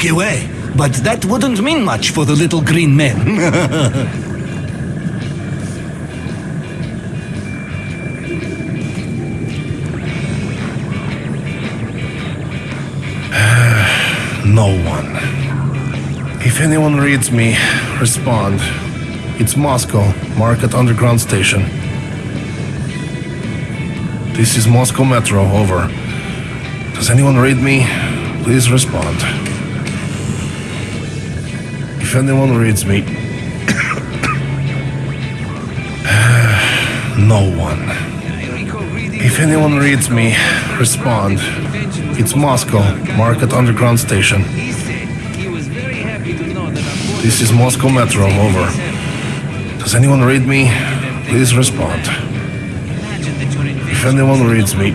Milky Way. But that wouldn't mean much for the little green men. Uh, no one. If anyone reads me, respond. It's Moscow, Market Underground Station. This is Moscow Metro, over. Does anyone read me? Please respond. If anyone reads me. Uh, no one. If anyone reads me, respond. It's Moscow, Market Underground Station. This is Moscow Metro, over. Does anyone read me? Please respond. If anyone reads me.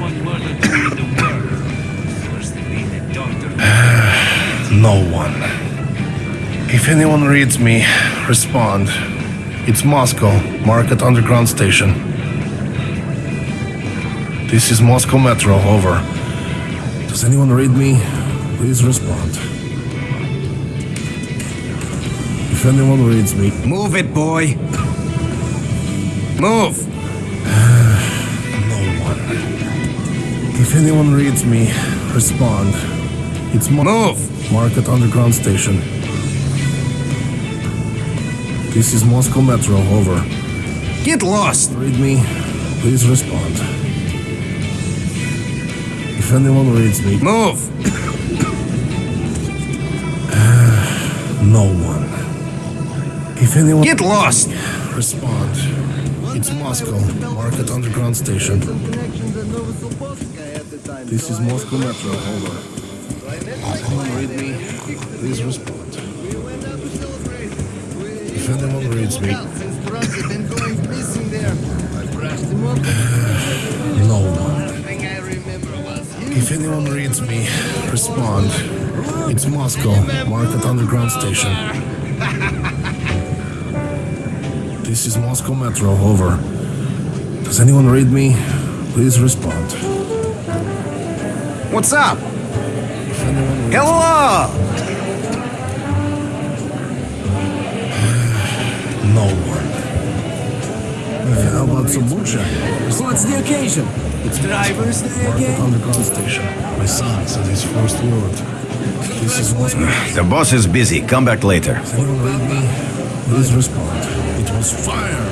doctor. Uh, no one. If anyone reads me, respond. It's Moscow, Market Underground Station. This is Moscow Metro, over. Does anyone read me? Please respond. If anyone reads me, Move it, boy. Move. no one. If anyone reads me, respond. It's Mo- Move. Market Underground Station. This is Moscow Metro, over. Get lost. Read me, please respond. If anyone reads me, Move. Uh, no one. If anyone Get lost. respond. It's Moscow, Market Underground Station. This is Moscow Metro, over. Does anyone read me? Please respond. If anyone reads me, no one. If anyone reads me, respond. It's Moscow, Market Underground Station. This is Moscow Metro, over. Does anyone read me? Please respond. What's up? Hello. How about some moonshine? What's the occasion? It's Driver's Day Market again? Underground Station. My son said his first word. This is Moscow. The boss is busy. Come back later. Does anyone me? Please respond. It was fire.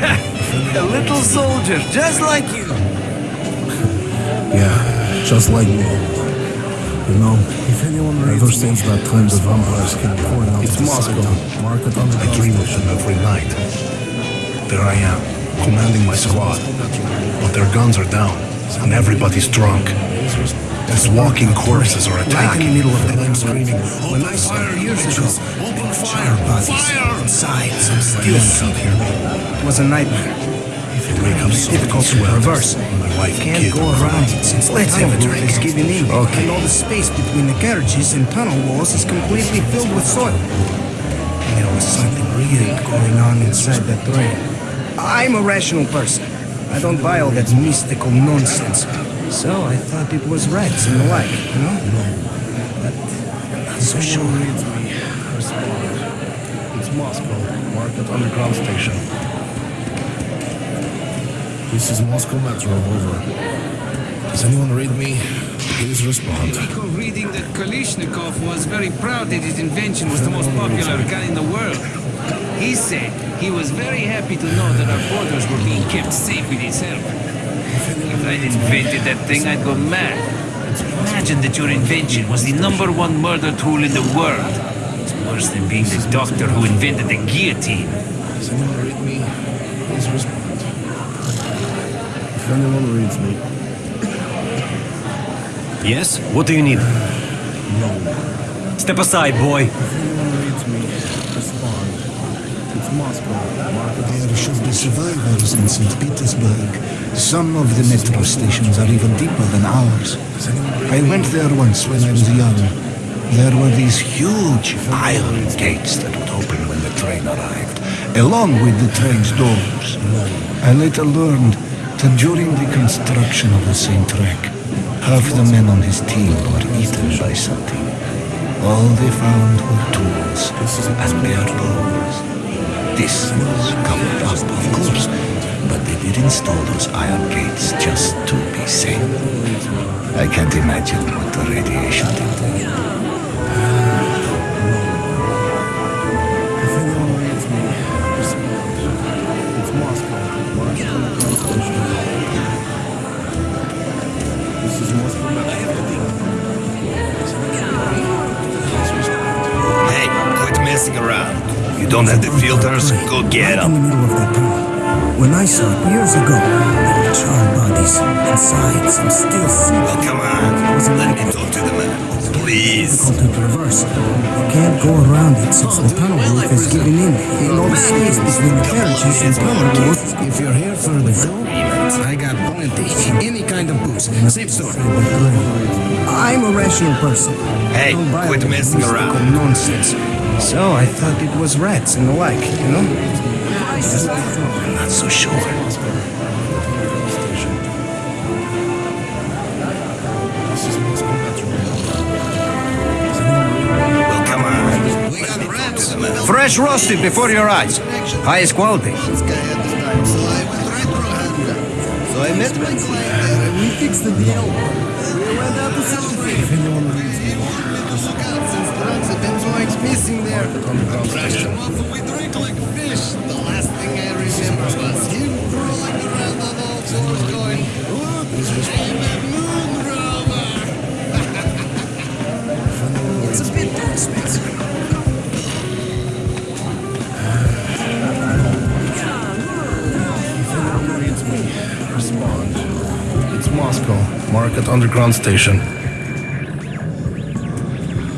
A little soldier, just like you. Yeah, just like me. You know, if anyone ever since that time the vampires came pouring out it's Moscow, market on the I dream of them every night. There I am, commanding my squad, but their guns are down, and everybody's drunk. These walking corpses are attacking. in the middle of the night screaming, "When I fire years ago, open fire! Fire!" Inside, some come here. It was a nightmare. If you wake up so Difficult to reverse. my wife Can't go around since the Let's have a drink. is giving in. Okay. And all the space between the carriages and tunnel walls is completely filled with soil. There was something weird going on inside that train. I'm a rational person. I don't buy all that mystical nonsense. So I thought it was rats and the like, you know? But I'm not so sure. Someone reads me. Respond. It's Moscow, Market Underground Station. This is Moscow Metro, over. Does anyone read me? Please respond. I recall reading that Kalashnikov was very proud that his invention was the most popular gun in the world. He said he was very happy to know that our borders were being kept safe with his help. If I'd invented that thing, I'd go mad. Imagine that your invention was the number one murder tool in the world. It's worse than being the doctor who invented the guillotine. Does anyone read me? Please respond. If anyone reads me, Yes? What do you need? no. Step aside, boy. If anyone reads me, respond. It's Moscow, Market Be survivors in St. Petersburg. Some of the metro stations are even deeper than ours. I went there once when I was young. There were these huge iron gates that would open when the train arrived, along with the train's doors. I later learned that during the construction of the same track, half the men on his team were eaten by something. All they found were tools and bare bones. This was covered up, install those iron gates just to be safe. I can't imagine what the radiation did. This is Moscow Hey, quit messing around. You don't have the filters? Go get them. When I saw it years ago, there were charred bodies. Inside, some still see Well, come on. Let me talk to the man. Please. difficult to traverse. You can't go around it since the tunnel roof is giving in. You know the space between the carriages and tunnel walls. If you're here for the agreement, I got plenty. Any kind of booze. Same story. I'm a rational person. Hey, Don't buy quit messing around. Nonsense. So I thought it was rats and the like, you know? I'm not so sure. Well, come on. We got rats. Fresh roasted before your eyes. Highest quality. So I met my client there and we fixed the deal. We went out to celebrate. Look out, since drugs have been going missing there. Them up and we drink like fish. It's a bit reads me, respond. It's Moscow. Market underground station.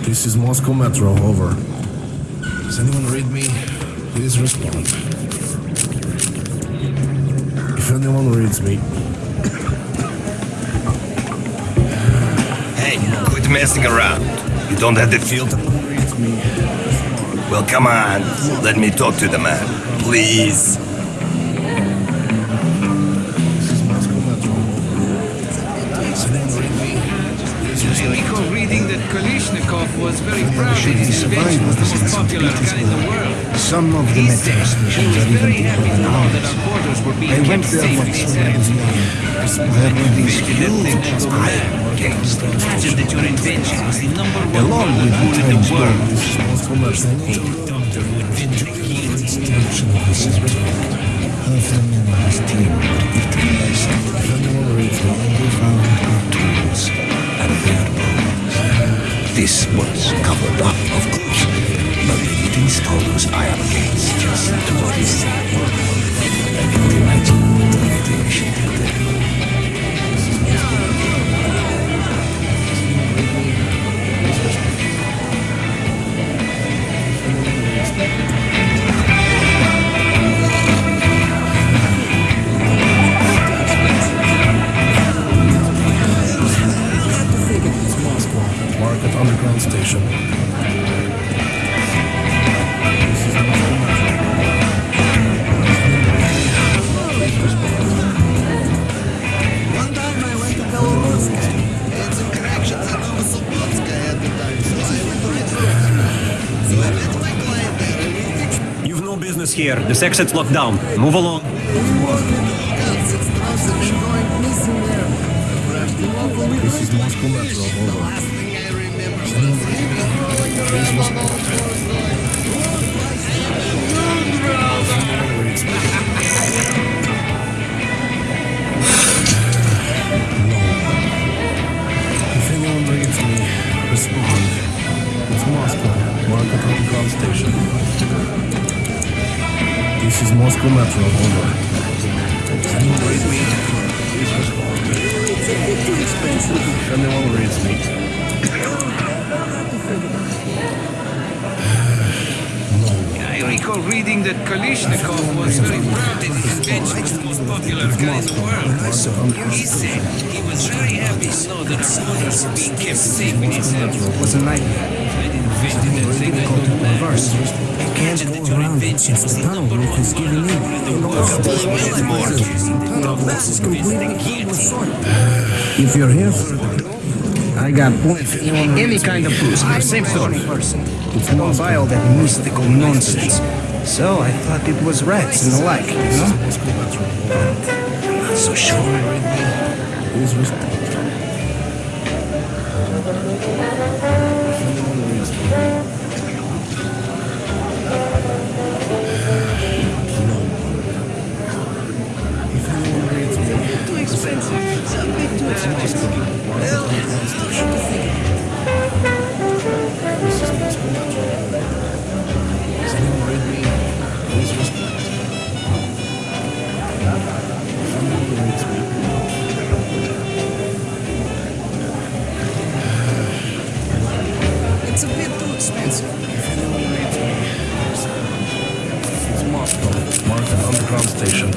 This is Moscow Metro. Over. Does anyone read me? Please respond. If anyone reads me, Hey, quit messing around. You don't have the filter. reads me. Well, come on. Let me talk to the man. Please. This is Kalashnikov was very proud that his invention was the most popular gun in the world. Some of the He metro stations are even to than ours. our quarters were being I went there once when I was young. There were these huge iron gates Imagine that your invention was the number one Along with the tool in the trains world. This is Moscow Metro. Doctor who invented the. Destruction of his Hertham and his team were eaten by something. If anyone reads me, All they found were tools and bare bones. This was covered up, of course, they did install those iron gates just to be safe. I can't the did Business here. This exit's locked down. Move along. This is Moscow Metro. Me? Please respond. If anyone reads me, I recall reading that Kalashnikov was very proud that his invention was the most popular gun in the world. He said was really happy to know that our orders being kept safe in its It was a nightmare. I invented that thing I don't. Can't go around it since the tunnel roof is giving in. The tunnel roof is completely covered. If you're here I got points. Any kind of boost, same story. Person. It's not buy all that mystical nonsense. So I thought it was rats and the like, you know? I'm not so sure is respect. Too expensive. Something too expensive. tram station.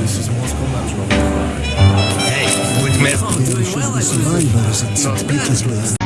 This is Moscow Metro. Hey, with me. Well, survivors St. Petersburg.